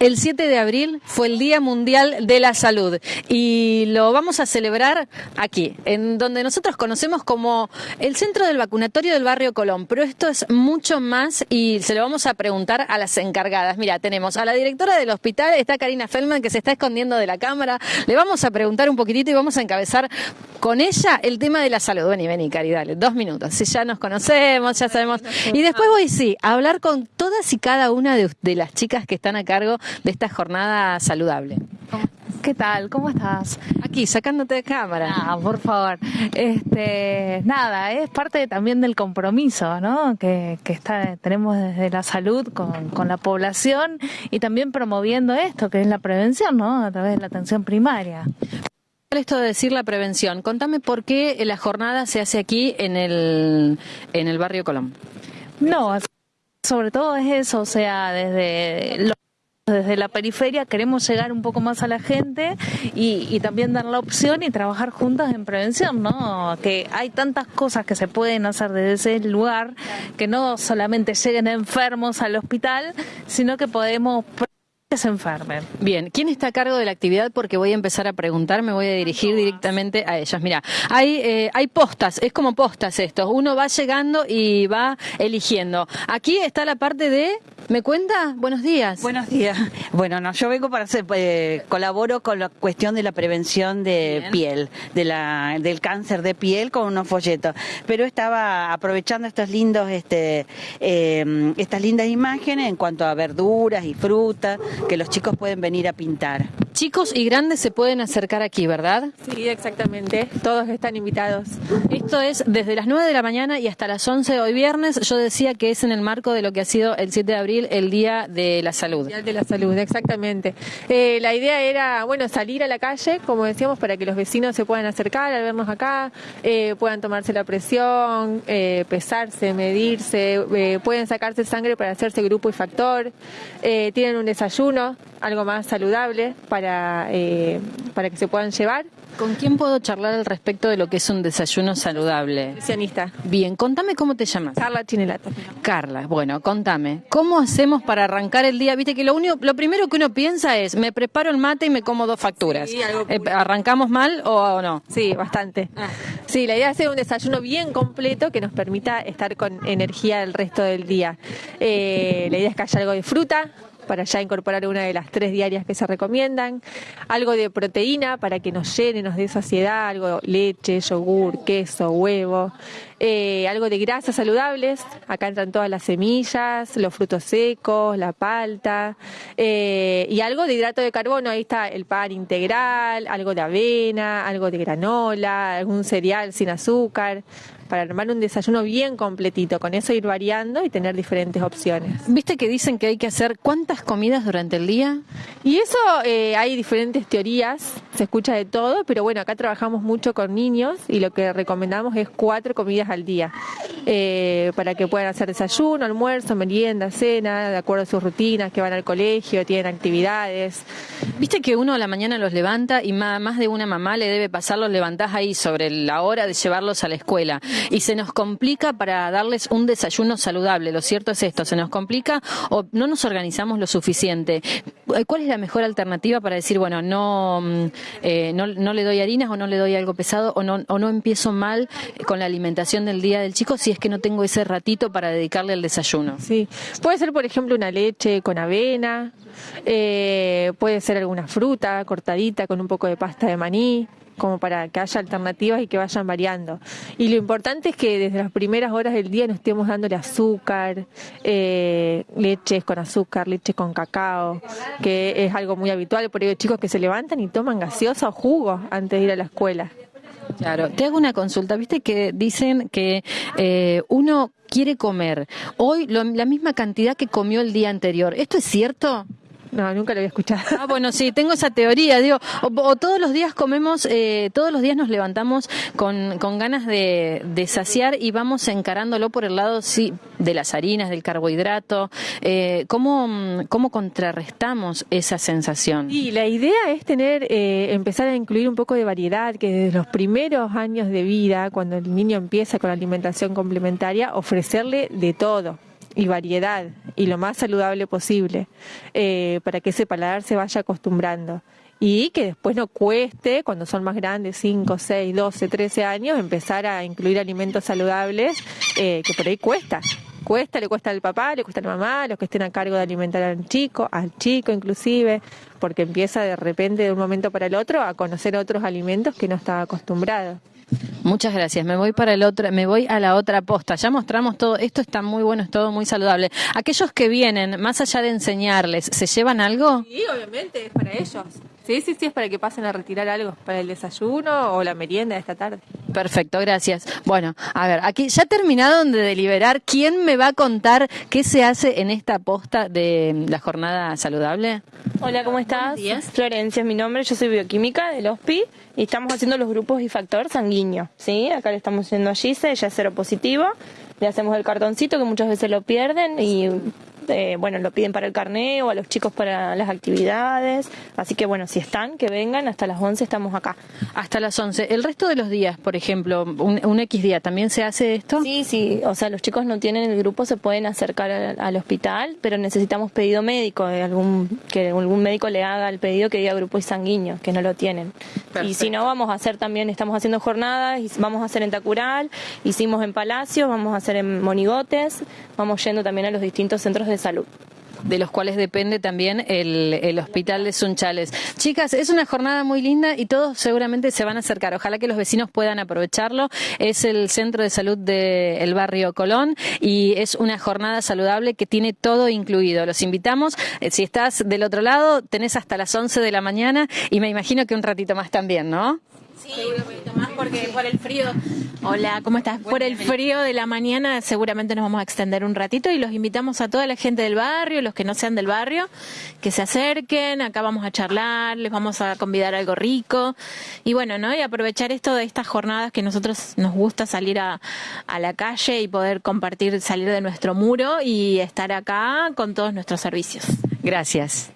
El 7 de abril fue el Día Mundial de la Salud y lo vamos a celebrar aquí, en donde nosotros conocemos como el centro del vacunatorio del barrio Colón, pero esto es mucho más y se lo vamos a preguntar a las encargadas. Mira, tenemos a la directora del hospital, está Karina Feldman, que se está escondiendo de la cámara. Le vamos a preguntar un poquitito y vamos a encabezar con ella el tema de la salud. Vení, vení, Cari, dale, dos minutos. Si ya nos conocemos, ya sabemos. Y después voy, sí, a hablar con todas y cada una de, de las chicas que están a cargo de esta jornada saludable. ¿Qué tal? ¿Cómo estás? Aquí, sacándote de cámara. Ah, por favor. Este, nada, es parte también del compromiso, ¿no? Que, que está, tenemos desde la salud con, con, la población y también promoviendo esto, que es la prevención, ¿no? A través de la atención primaria. Esto de decir la prevención, contame por qué la jornada se hace aquí en el, en el barrio Colón. No, sobre todo es eso, o sea, desde lo desde la periferia queremos llegar un poco más a la gente y, también dar la opción y trabajar juntas en prevención, ¿no? Que hay tantas cosas que se pueden hacer desde ese lugar que no solamente lleguen enfermos al hospital, sino que podemos Bien, ¿quién está a cargo de la actividad? Porque voy a empezar a preguntar, me voy a dirigir directamente a ellas. Mira, hay, eh, hay postas, es como postas esto. Uno va llegando y va eligiendo. Aquí está la parte de ¿Me cuenta? Buenos días. Buenos días. Bueno, no, yo vengo para hacer, eh, colaboro con la cuestión de la prevención de Bien. piel, de la, del cáncer de piel con unos folletos. Pero estaba aprovechando estos lindos, este, eh, estas lindas imágenes en cuanto a verduras y frutas que los chicos pueden venir a pintar. Chicos y grandes se pueden acercar aquí, ¿verdad? Sí, exactamente. Todos están invitados. Esto es desde las 9 de la mañana y hasta las 11 de hoy viernes. Yo decía que es en el marco de lo que ha sido el 7 de abril el Día de la Salud. Día de la Salud, exactamente. Eh, la idea era, bueno, salir a la calle, como decíamos, para que los vecinos se puedan acercar al vernos acá, eh, puedan tomarse la presión, eh, pesarse, medirse, eh, pueden sacarse sangre para hacerse grupo y factor, eh, tienen un desayuno, algo más saludable para, para que se puedan llevar. ¿Con quién puedo charlar al respecto de lo que es un desayuno saludable? Nutricionista. Bien, contame cómo te llamas. Carla Chinelato. Carla, bueno, contame, ¿cómo hacemos para arrancar el día? Viste que lo único, lo primero que uno piensa es, me preparo el mate y me como dos facturas. Sí, algo eh, ¿Arrancamos mal o, o no? Sí, bastante. Ah. Sí, la idea es hacer un desayuno bien completo que nos permita estar con energía el resto del día. Eh, la idea es que haya algo de fruta, para ya incorporar una de las tres diarias que se recomiendan, algo de proteína para que nos llene, nos dé saciedad, algo leche, yogur, queso, huevo, eh, algo de grasas saludables, acá entran todas las semillas, los frutos secos, la palta, eh, y algo de hidrato de carbono, ahí está el pan integral, algo de avena, algo de granola, algún cereal sin azúcar, para armar un desayuno bien completito, con eso ir variando y tener diferentes opciones. ¿Viste que dicen que hay que hacer cuántas comidas durante el día? Y eso eh, hay diferentes teorías, se escucha de todo, pero bueno, acá trabajamos mucho con niños y lo que recomendamos es cuatro comidas al día, eh, para que puedan hacer desayuno, almuerzo, merienda, cena, de acuerdo a sus rutinas, que van al colegio, tienen actividades. Viste que uno a la mañana los levanta y más de una mamá le debe pasar, los levantás ahí sobre la hora de llevarlos a la escuela y se nos complica para darles un desayuno saludable. Lo cierto es esto, se nos complica o no nos organizamos lo suficiente. ¿Cuál es la mejor alternativa para decir, bueno, no, eh, no, no, le doy harinas o no le doy algo pesado o no, o no empiezo mal con la alimentación del día del chico si es que no tengo ese ratito para dedicarle al desayuno? Sí, puede ser, por ejemplo, una leche con avena, eh, puede ser alguna fruta cortadita con un poco de pasta de maní como para que haya alternativas y que vayan variando. Y lo importante es que desde las primeras horas del día no estemos dándole azúcar, eh, leches con azúcar, leche con cacao, que es algo muy habitual, por ello chicos que se levantan y toman gaseosa o jugo antes de ir a la escuela. Claro, te hago una consulta, viste que dicen que eh, uno quiere comer hoy lo, la misma cantidad que comió el día anterior. ¿Esto es cierto? No, nunca lo había escuchado. Ah, bueno, sí, tengo esa teoría. Digo, o, o todos los días comemos, eh, todos los días nos levantamos con, con ganas de, de, saciar y vamos encarándolo por el lado sí, de las harinas, del carbohidrato. Eh, ¿cómo, ¿Cómo contrarrestamos esa sensación? Y la idea es tener, eh, empezar a incluir un poco de variedad, que desde los primeros años de vida, cuando el niño empieza con la alimentación complementaria, ofrecerle de todo y variedad y lo más saludable posible eh, para que ese paladar se vaya acostumbrando y que después no cueste, cuando son más grandes, 5, 6, 12, 13 años, empezar a incluir alimentos saludables, eh, que por ahí cuesta. Cuesta, le cuesta al papá, le cuesta a la mamá, los que estén a cargo de alimentar al chico, al chico inclusive, porque empieza de repente de un momento para el otro a conocer otros alimentos que no estaba acostumbrado. Muchas gracias. Me voy para el otro, me voy a la otra posta. Ya mostramos todo, esto está muy bueno, es todo muy saludable. Aquellos que vienen, más allá de enseñarles, ¿se llevan algo? Sí, obviamente, es para ellos. Sí, sí, sí, es para que pasen a retirar algo para el desayuno o la merienda de esta tarde. Perfecto, gracias. Bueno, a ver, aquí ya terminaron de deliberar quién me va a contar qué se hace en esta posta de la jornada saludable. Hola, ¿cómo estás? Florencia es mi nombre, yo soy bioquímica del HOSPI y estamos haciendo los grupos y factor sanguíneo, ¿sí? Acá le estamos haciendo a Gise, ella es cero positivo, le hacemos el cartoncito que muchas veces lo pierden y eh, bueno, lo piden para el carneo, a los chicos para las actividades. Así que bueno, si están, que vengan, hasta las 11 estamos acá. Hasta las 11. ¿El resto de los días, por ejemplo, un, X día, también se hace esto? Sí, sí, o sea, los chicos no tienen el grupo, se pueden acercar al, hospital, pero necesitamos pedido médico, de algún, que algún médico le haga el pedido que diga grupo y sanguíneo, que no lo tienen. Y si no, vamos a hacer también, estamos haciendo jornadas, y vamos a hacer en Tacural, hicimos en Palacio, vamos a hacer en Monigotes, vamos yendo también a los distintos centros de salud de los cuales depende también el, hospital de Sunchales. Chicas, es una jornada muy linda y todos seguramente se van a acercar. Ojalá que los vecinos puedan aprovecharlo. Es el centro de salud del barrio Colón y es una jornada saludable que tiene todo incluido. Los invitamos. Eh, si estás del otro lado, tenés hasta las 11 de la mañana y me imagino que un ratito más también, ¿no? Sí, más porque por el frío. Hola, ¿cómo estás? Por el frío de la mañana seguramente nos vamos a extender un ratito y los invitamos a toda la gente del barrio, los que no sean del barrio, que se acerquen, acá vamos a charlar, les vamos a convidar algo rico y bueno, ¿no? Y aprovechar esto de estas jornadas que nosotros nos gusta salir a, a la calle y poder compartir, salir de nuestro muro y estar acá con todos nuestros servicios. Gracias.